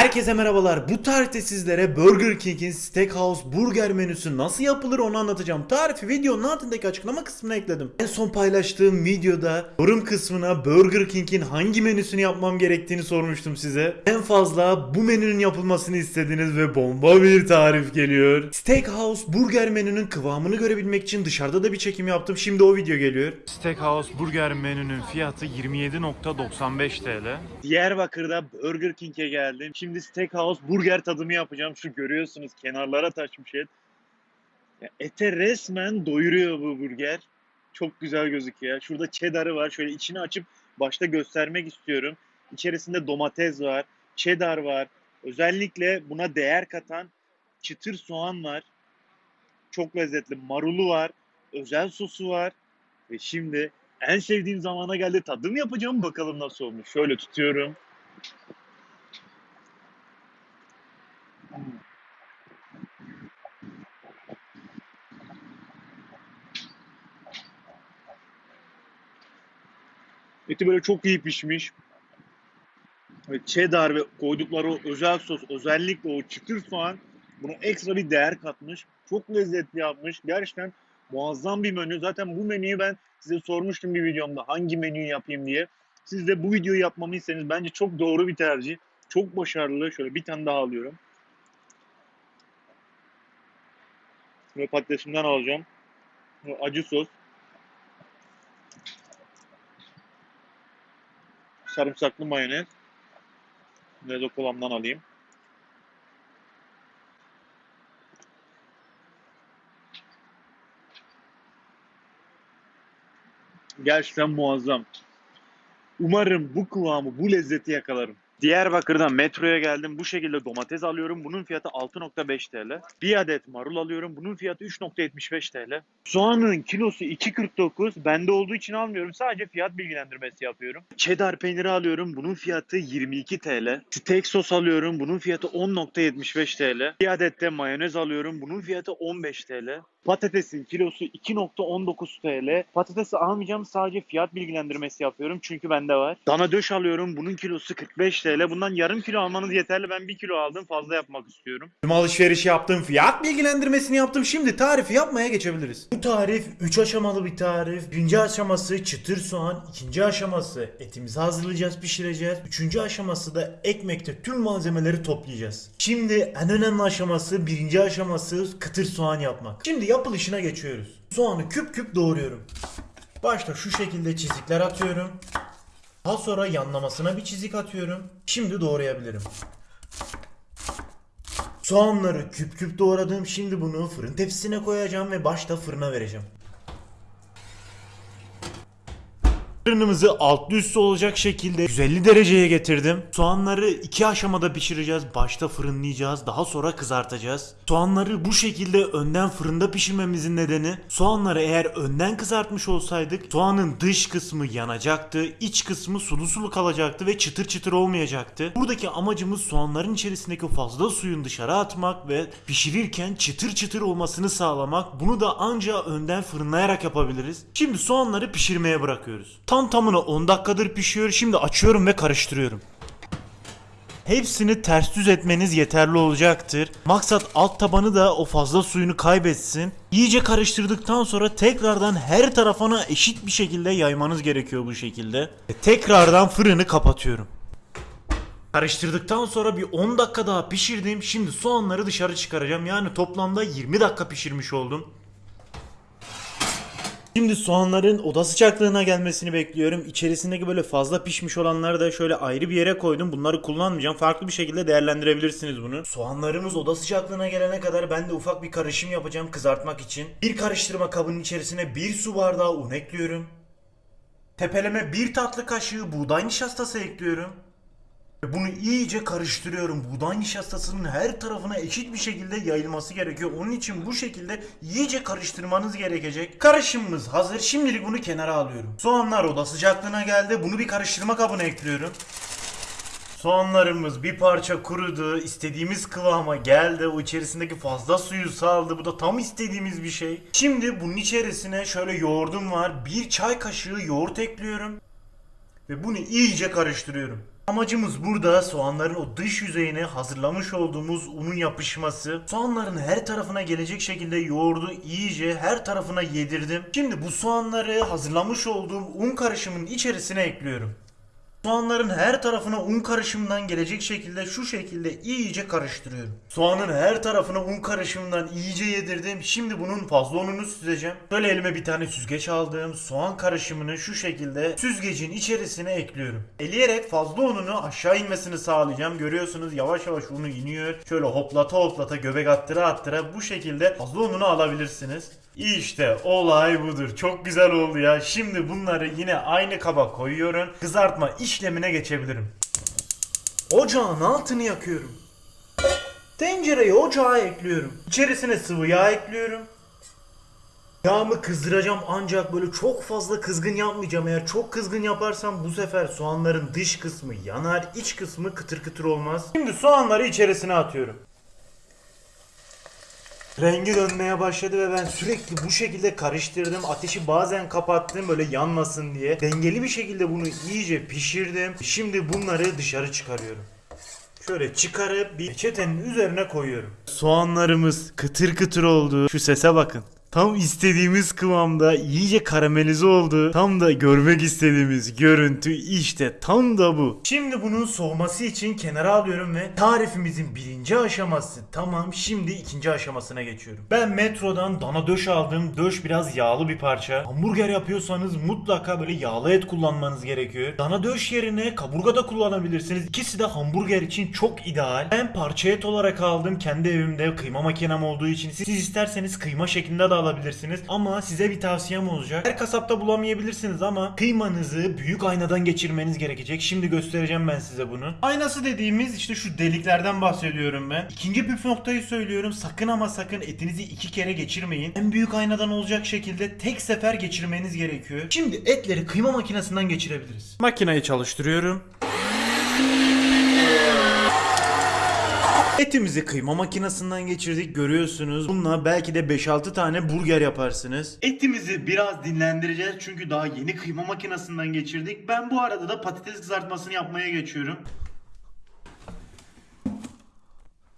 Herkese merhabalar. Bu tarihte sizlere Burger King'in Steakhouse Burger menüsü nasıl yapılır onu anlatacağım. Tarifi videonun altındaki açıklama kısmına ekledim. En son paylaştığım videoda yorum kısmına Burger King'in hangi menüsünü yapmam gerektiğini sormuştum size. En fazla bu menünün yapılmasını istediniz ve bomba bir tarif geliyor. Steakhouse Burger menünün kıvamını görebilmek için dışarıda da bir çekim yaptım. Şimdi o video geliyor. Steakhouse Burger menünün fiyatı 27.95 TL. Diyarbakır'da Burger King'e geldim. Şimdi Steakhouse burger tadımı yapacağım. Şu görüyorsunuz kenarlara taşmış et. Ya ete resmen doyuruyor bu burger. Çok güzel gözüküyor. Şurada cheddar'ı var. Şöyle içini açıp başta göstermek istiyorum. İçerisinde domates var, cheddar var. Özellikle buna değer katan çıtır soğan var. Çok lezzetli. Marulu var. Özel sosu var. Ve şimdi en sevdiğim zamana geldi. Tadım yapacağım. Bakalım nasıl olmuş. Şöyle tutuyorum. Eti böyle çok iyi pişmiş. Ve cheddar ve koydukları o özel sos, özellikle o çıtır soğan buna ekstra bir değer katmış. Çok lezzetli yapmış. Gerçekten muazzam bir menü. Zaten bu menüyü ben size sormuştum bir videomda hangi menüyü yapayım diye. Siz de bu videoyu yapmamı istediniz. Bence çok doğru bir tercih. Çok başarılı. Şöyle bir tane daha alıyorum. Ve patatesimden alacağım. Acı sos. Sarımsaklı mayonez. Lezo kolamdan alayım. Gerçekten muazzam. Umarım bu kıvamı, bu lezzeti yakalarım. Diyarbakır'dan metroya geldim. Bu şekilde domates alıyorum. Bunun fiyatı 6.5 TL. Bir adet marul alıyorum. Bunun fiyatı 3.75 TL. Soğanın kilosu 2.49. Bende olduğu için almıyorum. Sadece fiyat bilgilendirmesi yapıyorum. Cheddar peyniri alıyorum. Bunun fiyatı 22 TL. Steak sos alıyorum. Bunun fiyatı 10.75 TL. Bir adet de mayonez alıyorum. Bunun fiyatı 15 TL. Patatesin kilosu 2.19 TL. Patatesi almayacağım. Sadece fiyat bilgilendirmesi yapıyorum. Çünkü bende var. Dana döş alıyorum. Bunun kilosu 45 TL. Bundan yarım kilo almanız yeterli. Ben 1 kilo aldım. Fazla yapmak istiyorum. Tüm alışverişi yaptım, fiyat bilgilendirmesini yaptım. Şimdi tarifi yapmaya geçebiliriz. Bu tarif 3 aşamalı bir tarif. Birinci aşaması çıtır soğan, ikinci aşaması etimizi hazırlayacağız, pişireceğiz. Üçüncü aşaması da ekmekte tüm malzemeleri toplayacağız. Şimdi en önemli aşaması, birinci aşaması kıtır soğan yapmak. Şimdi yapılışına geçiyoruz. Soğanı küp küp doğruyorum. Başta şu şekilde çizikler atıyorum. Daha sonra yanlamasına bir çizik atıyorum. Şimdi doğrayabilirim. Soğanları küp küp doğradım. Şimdi bunu fırın tepsisine koyacağım ve başta fırına vereceğim. Fırınımızı altlı üstü olacak şekilde 150 dereceye getirdim. Soğanları iki aşamada pişireceğiz. Başta fırınlayacağız, daha sonra kızartacağız. Soğanları bu şekilde önden fırında pişirmemizin nedeni soğanları eğer önden kızartmış olsaydık soğanın dış kısmı yanacaktı, iç kısmı sulu sulu kalacaktı ve çıtır çıtır olmayacaktı. Buradaki amacımız soğanların içerisindeki fazla suyun dışarı atmak ve pişirirken çıtır çıtır olmasını sağlamak. Bunu da anca önden fırınlayarak yapabiliriz. Şimdi soğanları pişirmeye bırakıyoruz. Tam tamına 10 dakikadır pişiyor. Şimdi açıyorum ve karıştırıyorum. Hepsini ters düz etmeniz yeterli olacaktır. Maksat alt tabanı da o fazla suyunu kaybetsin. İyice karıştırdıktan sonra tekrardan her tarafına eşit bir şekilde yaymanız gerekiyor bu şekilde. Tekrardan fırını kapatıyorum. Karıştırdıktan sonra bir 10 dakika daha pişirdim. Şimdi soğanları dışarı çıkaracağım. Yani toplamda 20 dakika pişirmiş oldum. Şimdi soğanların oda sıcaklığına gelmesini bekliyorum. İçerisindeki böyle fazla pişmiş olanları da şöyle ayrı bir yere koydum. Bunları kullanmayacağım. Farklı bir şekilde değerlendirebilirsiniz bunu. Soğanlarımız oda sıcaklığına gelene kadar ben de ufak bir karışım yapacağım kızartmak için. Bir karıştırma kabının içerisine bir su bardağı un ekliyorum. Tepeleme bir tatlı kaşığı buğday nişastası ekliyorum. Bunu iyice karıştırıyorum. Buğday nişastasının her tarafına eşit bir şekilde yayılması gerekiyor. Onun için bu şekilde iyice karıştırmanız gerekecek. Karışımımız hazır. Şimdilik bunu kenara alıyorum. Soğanlar oda sıcaklığına geldi. Bunu bir karıştırma kabına ekliyorum. Soğanlarımız bir parça kurudu. istediğimiz kıvama geldi. O içerisindeki fazla suyu saldı. Bu da tam istediğimiz bir şey. Şimdi bunun içerisine şöyle yoğurdum var. Bir çay kaşığı yoğurt ekliyorum. Ve bunu iyice karıştırıyorum. Amacımız burada soğanların o dış yüzeyine hazırlamış olduğumuz unun yapışması. Soğanların her tarafına gelecek şekilde yoğurdu iyice her tarafına yedirdim. Şimdi bu soğanları hazırlamış olduğum un karışımının içerisine ekliyorum. Soğanların her tarafına un karışımından gelecek şekilde şu şekilde iyice karıştırıyorum. Soğanın her tarafına un karışımından iyice yedirdim. Şimdi bunun fazla ununu süzeceğim. Böyle elime bir tane süzgeç aldım. Soğan karışımını şu şekilde süzgecin içerisine ekliyorum. Eleyerek fazla ununu aşağı inmesini sağlayacağım. Görüyorsunuz yavaş yavaş unu iniyor. Şöyle hoplata hoplata göbek attıra attıra bu şekilde fazla ununu alabilirsiniz. İşte olay budur. Çok güzel oldu ya. Şimdi bunları yine aynı kaba koyuyorum. Kızartma işlemine geçebilirim. Ocağın altını yakıyorum. Tencereyi ocağa ekliyorum. İçerisine sıvı yağ ekliyorum. Yağımı kızdıracağım ancak böyle çok fazla kızgın yapmayacağım. Eğer çok kızgın yaparsam bu sefer soğanların dış kısmı yanar, iç kısmı kıtır kıtır olmaz. Şimdi soğanları içerisine atıyorum. Rengi dönmeye başladı ve ben sürekli bu şekilde karıştırdım. Ateşi bazen kapattım böyle yanmasın diye. Dengeli bir şekilde bunu iyice pişirdim. Şimdi bunları dışarı çıkarıyorum. Şöyle çıkarıp bir çetenin üzerine koyuyorum. Soğanlarımız kıtır kıtır oldu. Şu sese bakın. Tam istediğimiz kıvamda iyice karamelize oldu. Tam da görmek istediğimiz görüntü işte tam da bu. Şimdi bunun soğuması için kenara alıyorum ve tarifimizin birinci aşaması tamam şimdi ikinci aşamasına geçiyorum. Ben metrodan dana döş aldım. Döş biraz yağlı bir parça. Hamburger yapıyorsanız mutlaka böyle yağlı et kullanmanız gerekiyor. Dana döş yerine kaburga da kullanabilirsiniz. İkisi de hamburger için çok ideal. Ben parça et olarak aldım. Kendi evimde kıyma makinem olduğu için. Siz isterseniz kıyma şeklinde de alabilirsiniz. Ama size bir tavsiyem olacak. Her kasapta bulamayabilirsiniz ama kıymanızı büyük aynadan geçirmeniz gerekecek. Şimdi göstereceğim ben size bunu. Aynası dediğimiz işte şu deliklerden bahsediyorum ben. İkinci püf noktayı söylüyorum. Sakın ama sakın etinizi iki kere geçirmeyin. En büyük aynadan olacak şekilde tek sefer geçirmeniz gerekiyor. Şimdi etleri kıyma makinesinden geçirebiliriz. Makineyi çalıştırıyorum. Etimizi kıyma makinesinden geçirdik görüyorsunuz. Bununla belki de 5-6 tane burger yaparsınız. Etimizi biraz dinlendireceğiz çünkü daha yeni kıyma makinesinden geçirdik. Ben bu arada da patates kızartmasını yapmaya geçiyorum.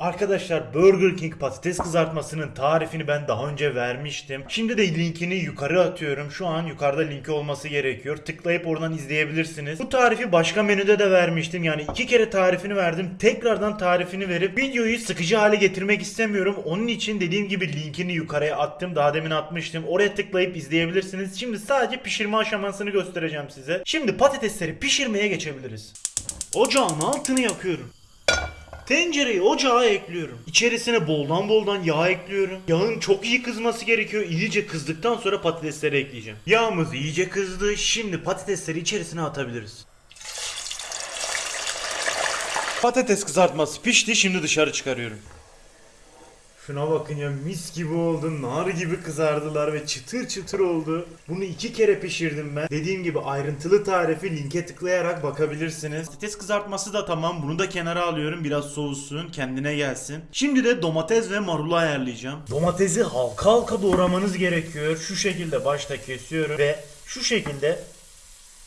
Arkadaşlar Burger King patates kızartmasının tarifini ben daha önce vermiştim. Şimdi de linkini yukarı atıyorum. Şu an yukarıda linki olması gerekiyor. Tıklayıp oradan izleyebilirsiniz. Bu tarifi başka menüde de vermiştim. Yani iki kere tarifini verdim. Tekrardan tarifini verip videoyu sıkıcı hale getirmek istemiyorum. Onun için dediğim gibi linkini yukarıya attım. Daha demin atmıştım. Oraya tıklayıp izleyebilirsiniz. Şimdi sadece pişirme aşamasını göstereceğim size. Şimdi patatesleri pişirmeye geçebiliriz. Ocağın altını yakıyorum. Tencereyi ocağa ekliyorum. İçerisine boldan boldan yağ ekliyorum. Yağın çok iyi kızması gerekiyor. İyice kızdıktan sonra patatesleri ekleyeceğim. Yağımız iyice kızdı. Şimdi patatesleri içerisine atabiliriz. Patates kızartması pişti. Şimdi dışarı çıkarıyorum. Şuna bakın ya mis gibi oldu. Nar gibi kızardılar ve çıtır çıtır oldu. Bunu iki kere pişirdim ben. Dediğim gibi ayrıntılı tarifi linke tıklayarak bakabilirsiniz. Patates kızartması da tamam. Bunu da kenara alıyorum. Biraz soğusun. Kendine gelsin. Şimdi de domates ve marulu ayarlayacağım. Domatesi halka halka doğramanız gerekiyor. Şu şekilde başta kesiyorum ve şu şekilde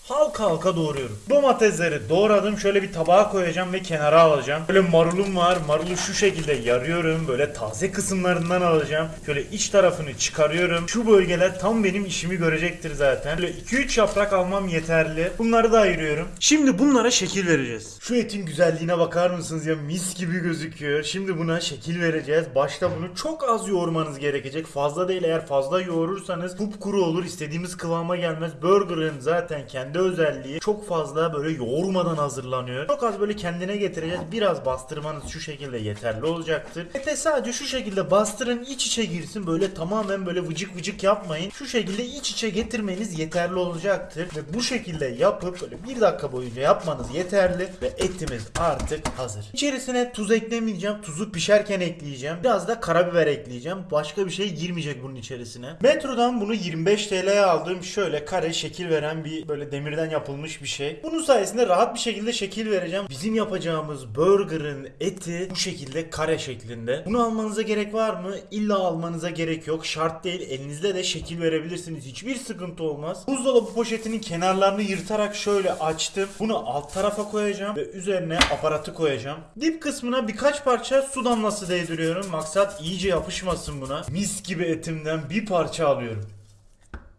halka halka doğruyorum. Domatesleri doğradım. Şöyle bir tabağa koyacağım ve kenara alacağım. Böyle marulum var. Marulu şu şekilde yarıyorum. Böyle taze kısımlarından alacağım. Şöyle iç tarafını çıkarıyorum. Şu bölgeler tam benim işimi görecektir zaten. Böyle 2-3 yaprak almam yeterli. Bunları da ayırıyorum. Şimdi bunlara şekil vereceğiz. Şu etin güzelliğine bakar mısınız ya? Mis gibi gözüküyor. Şimdi buna şekil vereceğiz. Başta bunu çok az yoğurmanız gerekecek. Fazla değil eğer fazla yoğurursanız kupkuru olur. İstediğimiz kıvama gelmez. Burger'ın zaten kendi özelliği çok fazla böyle yoğurmadan hazırlanıyor. Çok az böyle kendine getireceğiz. Biraz bastırmanız şu şekilde yeterli olacaktır. Ete sadece şu şekilde bastırın iç içe girsin. Böyle tamamen böyle vıcık vıcık yapmayın. Şu şekilde iç içe getirmeniz yeterli olacaktır. Ve bu şekilde yapıp böyle bir dakika boyunca yapmanız yeterli. Ve etimiz artık hazır. İçerisine tuz eklemeyeceğim. Tuzu pişerken ekleyeceğim. Biraz da karabiber ekleyeceğim. Başka bir şey girmeyecek bunun içerisine. Metrodan bunu 25 TL'ye aldım. Şöyle kare şekil veren bir böyle demir demirden yapılmış bir şey. Bunun sayesinde rahat bir şekilde şekil vereceğim. Bizim yapacağımız burgerın eti bu şekilde kare şeklinde. Bunu almanıza gerek var mı? İlla almanıza gerek yok. Şart değil. Elinizde de şekil verebilirsiniz. Hiçbir sıkıntı olmaz. Buzdolabı poşetinin kenarlarını yırtarak şöyle açtım. Bunu alt tarafa koyacağım ve üzerine aparatı koyacağım. Dip kısmına birkaç parça su damlası değdiriyorum. Maksat iyice yapışmasın buna. Mis gibi etimden bir parça alıyorum.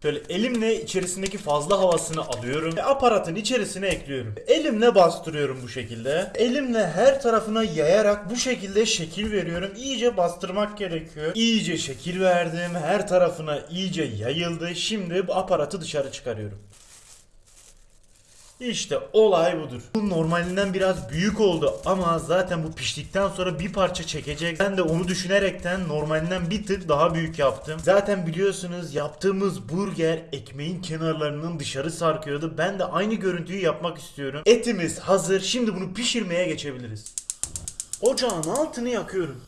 Şöyle elimle içerisindeki fazla havasını alıyorum ve aparatın içerisine ekliyorum. Elimle bastırıyorum bu şekilde. Elimle her tarafına yayarak bu şekilde şekil veriyorum. İyice bastırmak gerekiyor. İyice şekil verdim. Her tarafına iyice yayıldı. Şimdi bu aparatı dışarı çıkarıyorum. İşte olay budur. Bu normalinden biraz büyük oldu ama zaten bu piştikten sonra bir parça çekecek. Ben de onu düşünerekten normalinden bir tık daha büyük yaptım. Zaten biliyorsunuz yaptığımız burger ekmeğin kenarlarının dışarı sarkıyordu. Ben de aynı görüntüyü yapmak istiyorum. Etimiz hazır. Şimdi bunu pişirmeye geçebiliriz. Ocağın altını yakıyorum.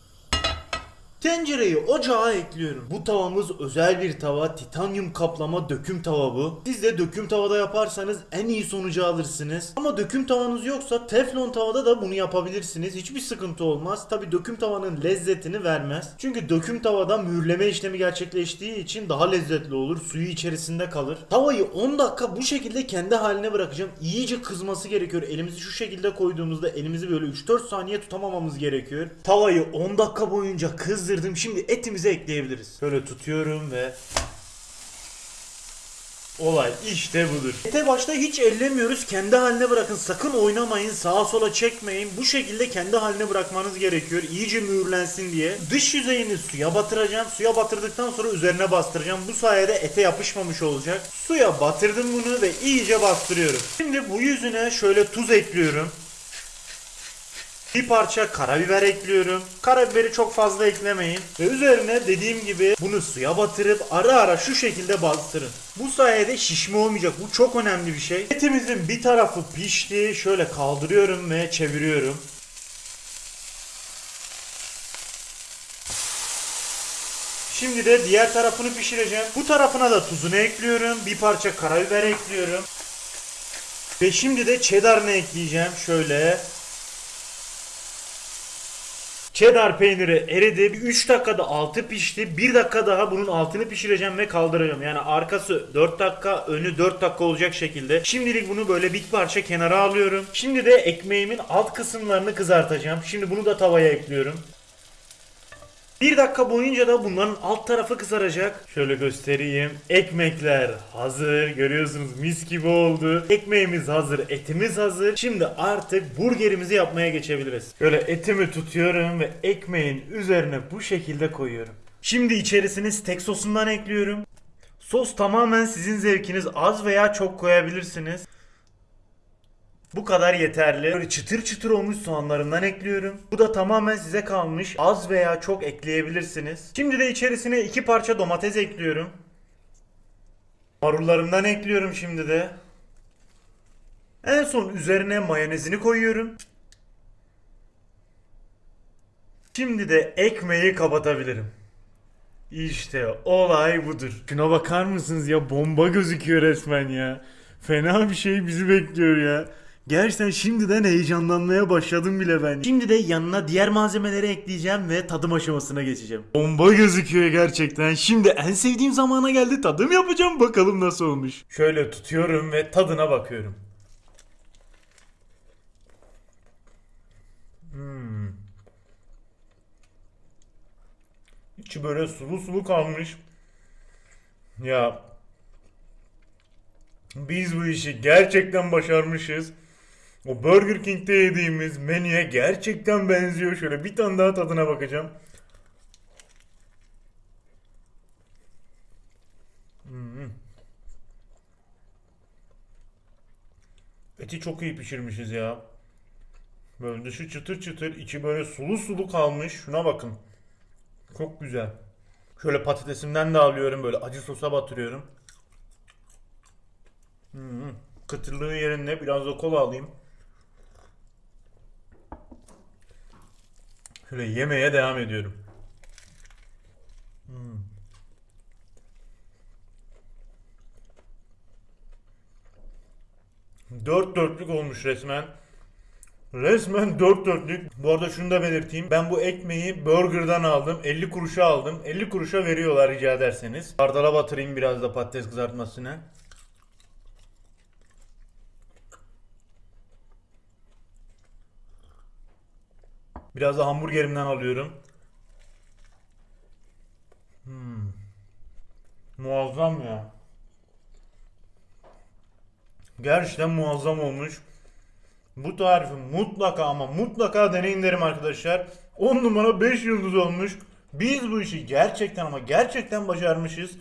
Tencereyi ocağa ekliyorum. Bu tavamız özel bir tava. Titanyum kaplama döküm tava bu. Siz de döküm tavada yaparsanız en iyi sonucu alırsınız. Ama döküm tavanız yoksa teflon tavada da bunu yapabilirsiniz. Hiçbir sıkıntı olmaz. Tabi döküm tavanın lezzetini vermez. Çünkü döküm tavada mühürleme işlemi gerçekleştiği için daha lezzetli olur. Suyu içerisinde kalır. Tavayı 10 dakika bu şekilde kendi haline bırakacağım. İyice kızması gerekiyor. Elimizi şu şekilde koyduğumuzda elimizi böyle 3-4 saniye tutamamamız gerekiyor. Tavayı 10 dakika boyunca kızdırdım. Şimdi etimizi ekleyebiliriz. Böyle tutuyorum ve Olay işte budur. Ete başta hiç ellemiyoruz. Kendi haline bırakın. Sakın oynamayın. Sağa sola çekmeyin. Bu şekilde kendi haline bırakmanız gerekiyor. İyice mühürlensin diye. Dış yüzeyini suya batıracağım. Suya batırdıktan sonra üzerine bastıracağım. Bu sayede ete yapışmamış olacak. Suya batırdım bunu ve iyice bastırıyorum. Şimdi bu yüzüne şöyle tuz ekliyorum. Bir parça karabiber ekliyorum. Karabiberi çok fazla eklemeyin. Ve üzerine dediğim gibi bunu suya batırıp ara ara şu şekilde bastırın. Bu sayede şişme olmayacak. Bu çok önemli bir şey. Etimizin bir tarafı pişti. Şöyle kaldırıyorum ve çeviriyorum. Şimdi de diğer tarafını pişireceğim. Bu tarafına da tuzunu ekliyorum. Bir parça karabiber ekliyorum. Ve şimdi de cheddar'ını ekleyeceğim. Şöyle Cheddar peyniri eridi. Bir 3 dakikada altı pişti. 1 dakika daha bunun altını pişireceğim ve kaldıracağım. Yani arkası 4 dakika, önü 4 dakika olacak şekilde. Şimdilik bunu böyle bir parça kenara alıyorum. Şimdi de ekmeğimin alt kısımlarını kızartacağım. Şimdi bunu da tavaya ekliyorum. Bir dakika boyunca da bunların alt tarafı kızaracak. Şöyle göstereyim. Ekmekler hazır. Görüyorsunuz mis gibi oldu. Ekmeğimiz hazır, etimiz hazır. Şimdi artık burgerimizi yapmaya geçebiliriz. Şöyle etimi tutuyorum ve ekmeğin üzerine bu şekilde koyuyorum. Şimdi içerisine steak sosundan ekliyorum. Sos tamamen sizin zevkiniz. Az veya çok koyabilirsiniz. Bu kadar yeterli. Böyle çıtır çıtır olmuş soğanlarından ekliyorum. Bu da tamamen size kalmış. Az veya çok ekleyebilirsiniz. Şimdi de içerisine iki parça domates ekliyorum. Marullarımdan ekliyorum şimdi de. En son üzerine mayonezini koyuyorum. Şimdi de ekmeği kapatabilirim. İşte olay budur. Şuna bakar mısınız ya bomba gözüküyor resmen ya. Fena bir şey bizi bekliyor ya. Gerçekten şimdiden heyecanlanmaya başladım bile ben. Şimdi de yanına diğer malzemeleri ekleyeceğim ve tadım aşamasına geçeceğim. Bomba gözüküyor gerçekten. Şimdi en sevdiğim zamana geldi. Tadım yapacağım bakalım nasıl olmuş. Şöyle tutuyorum ve tadına bakıyorum. Hmm. İçi böyle sulu sulu kalmış. Ya biz bu işi gerçekten başarmışız. O Burger King'de yediğimiz menüye gerçekten benziyor. Şöyle bir tane daha tadına bakacağım. Hmm. Eti çok iyi pişirmişiz ya. Böyle dışı çıtır çıtır, içi böyle sulu sulu kalmış. Şuna bakın. Çok güzel. Şöyle patatesimden de alıyorum böyle acı sosa batırıyorum. Hmm. Kıtırlığı yerinde biraz da kola alayım. Şöyle yemeye devam ediyorum. Hmm. Dört dörtlük olmuş resmen. Resmen dört dörtlük. Bu arada şunu da belirteyim. Ben bu ekmeği burgerdan aldım. 50 kuruşa aldım. 50 kuruşa veriyorlar rica ederseniz. Hardala batırayım biraz da patates kızartmasını. Biraz da hamburgerimden alıyorum. Hmm. Muazzam ya. Gerçekten muazzam olmuş. Bu tarifi mutlaka ama mutlaka deneyin derim arkadaşlar. 10 numara 5 yıldız olmuş. Biz bu işi gerçekten ama gerçekten başarmışız.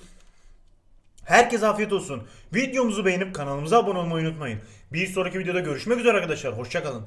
Herkese afiyet olsun. Videomuzu beğenip kanalımıza abone olmayı unutmayın. Bir sonraki videoda görüşmek üzere arkadaşlar. Hoşçakalın.